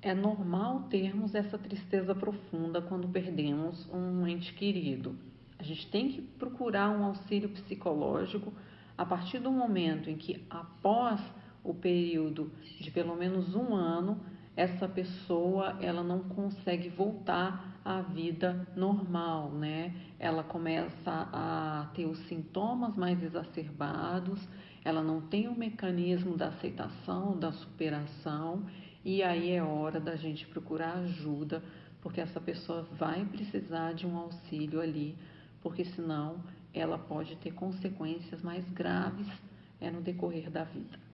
É normal termos essa tristeza profunda quando perdemos um ente querido. A gente tem que procurar um auxílio psicológico a partir do momento em que, após o período de pelo menos um ano, essa pessoa ela não consegue voltar à vida normal, né? Ela começa a ter os sintomas mais exacerbados, ela não tem o mecanismo da aceitação, da superação, e aí é hora da gente procurar ajuda, porque essa pessoa vai precisar de um auxílio ali, porque senão ela pode ter consequências mais graves é, no decorrer da vida.